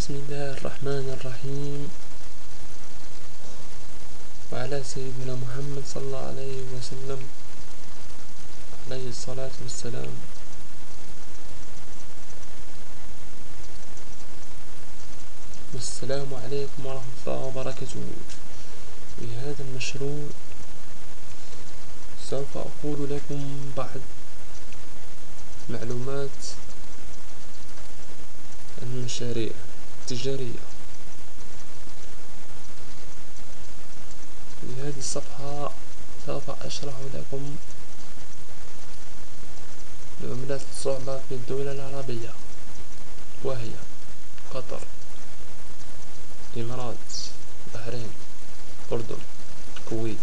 بسم الله الرحمن الرحيم. وعلى سيدنا محمد صلى الله عليه وسلم عليه الصلاة والسلام. والسلام عليكم ورحمة الله وبركاته. في هذا المشروع سوف أقول لكم بعض معلومات المشاريع. التجارية. في هذه الصفحة سوف أشرح لكم العملات الصعبة في الدولة العربية وهي قطر الإمارات البحرين الأردن الكويت.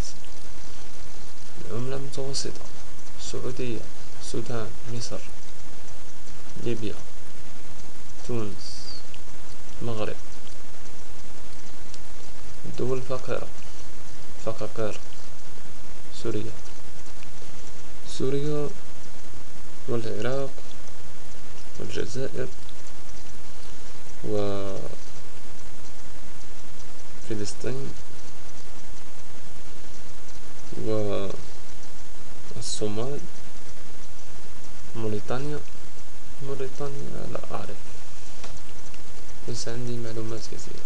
العملة المتوسطة السعودية السودان مصر ليبيا تونس. المغرب الدول الفقيرة فقاقير سوريا. سوريا والعراق والجزائر وفلسطين والصومال ليس عندي معلومات كثيرة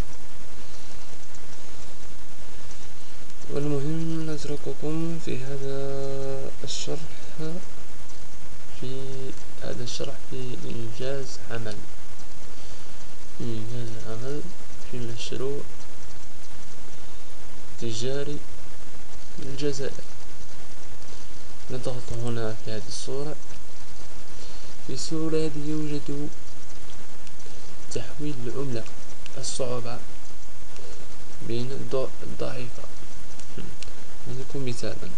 والمهم نترككم في هذا الشرح في هذا الشرح في إنجاز عمل. إنجاز عمل في مشروع تجاري الجزائر. نضغط هنا في هذه الصورة. في الصورة هذه يوجد تحويل العملة الصعوبة بين الضعيفة نعطيكم مثالا.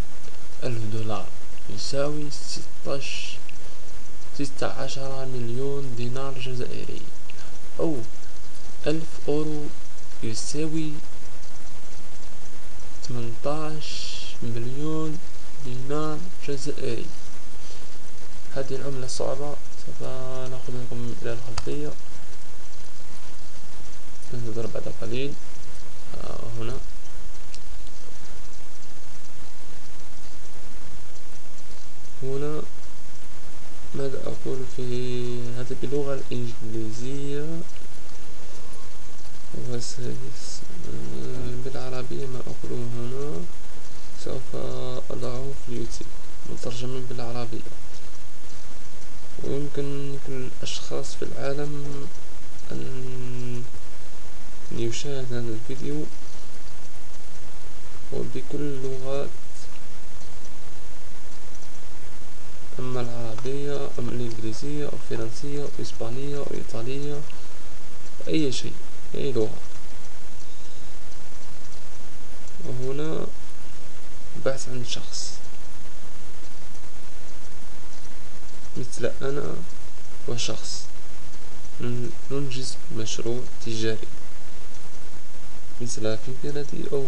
ألف دولار يساوي ستاش ستة عشر مليون دينار جزائري. أو ألف أورو يساوي ثمنتاش مليون دينار جزائري. هذه العملة الصعبة سوف نأخذ لكم إلى الخلفية. بعد قليل آه هنا. هنا ماذا أقول في هذا باللغة الإنجليزية. بالعربية ما أقوله هنا. سوف أضعه في اليوتيوب. مترجما بالعربية. ويمكن كل الأشخاص في العالم أن يشاهد هذا الفيديو وبكل اللغات أما العربية أم الإنجليزية أو الفرنسية أو الإسبانية أو الإيطالية أي شيء أي لغة. وهنا بحث عن شخص مثل أنا وشخص ننجز مشروع تجاري. مثل في بلدي أو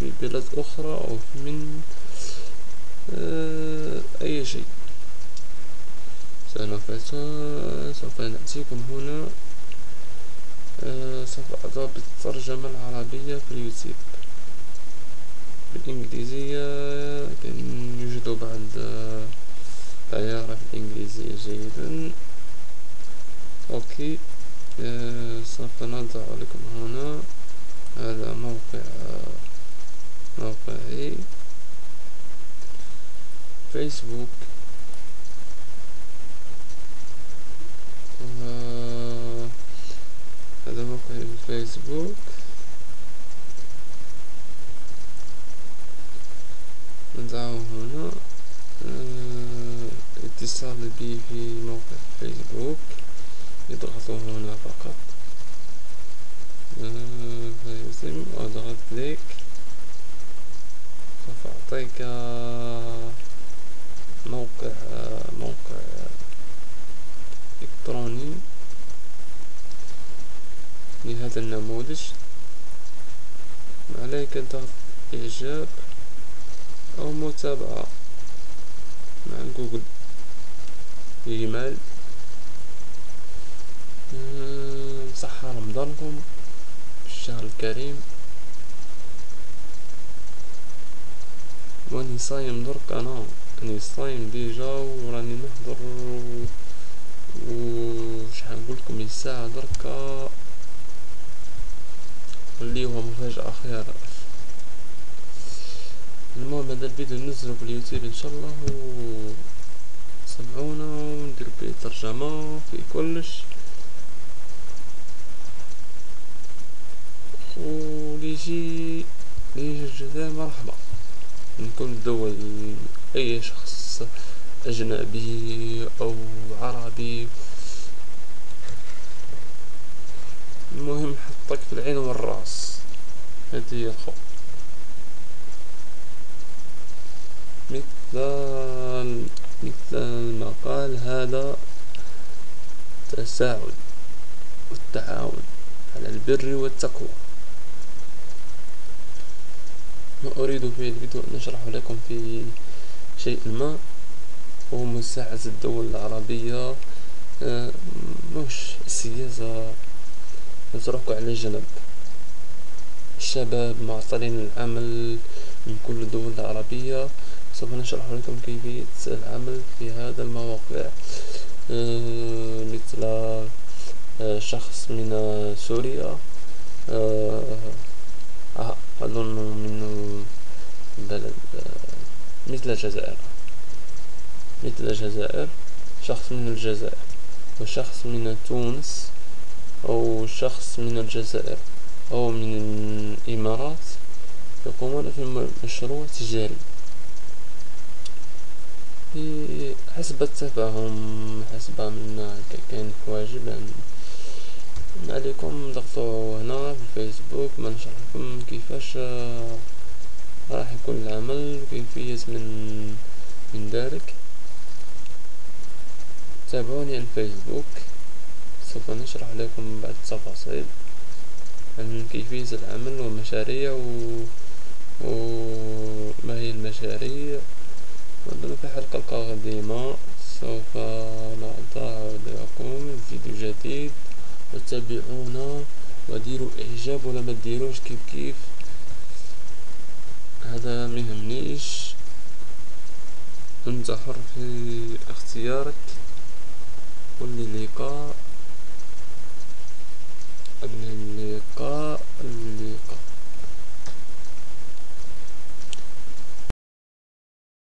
في بلد أخرى أو من آه، أي شيء. سوف سوف نأتيكم هنا. آه، سوف أضع بالترجمة العربية في اليوتيوب. بالإنجليزية كان يوجد بعض لا يعرف الإنجليزية جيدا. أوكي. آه، سوف نضع لكم هنا. هذا موقع موقعي فيسبوك هذا موقع الفيسبوك النموذج عليك ضغط إعجاب أو متابعة مع جوجل إيميل. صحة رمضانكم الشهر الكريم. واني صايم درك أنا راني صايم ديجا وراني نهضر و شحال نقولكم الساعة دركا. هو مفاجأة خير المهم هذا الفيديو ننزلو في اليوتيوب إن شاء الله و سمعونا وندير بيه ترجمة في كلش. وليجي ليجي الجزائر مرحبا. من كل اي شخص أجنبي أو عربي. المهم حطك في العين والراس هذه هي الخو مثل مثل ما قال هذا تساعد والتعاون على البر والتقوى. ما أريد في الفيديو أن أشرح لكم في شيء ما. هو مساعدة الدول العربية آه، مش السياسة نتركوا على جنب الشباب معطلين العمل من كل الدول العربية سوف نشرح لكم كيفية العمل في هذا المواقع آه، مثل آه، شخص من سوريا. أظن من بلد مثل الجزائر. مثل الجزائر شخص من الجزائر وشخص من تونس. أو شخص من الجزائر أو من الإمارات يقومون في مشروع تجاري. حسب التفاهم حسب من كاين حواجب ما عليكم ضغطوا هنا في الفيسبوك ما نشرح لكم كيفاش راح يكون العمل وكيفية من من ذلك تابعوني على الفيسبوك. سوف نشرح لكم بعض التفاصيل عن كيفية العمل ومشاريع و... وما هي المشاريع. وعندنا في حلقة القادمة سوف نضع لكم فيديو جديد. وتابعونا وديروا إعجاب ولا ما ديروش كيف كيف؟ هذا ميهمنيش انت حر في اختيارك. واللقاء قبل اللقاء.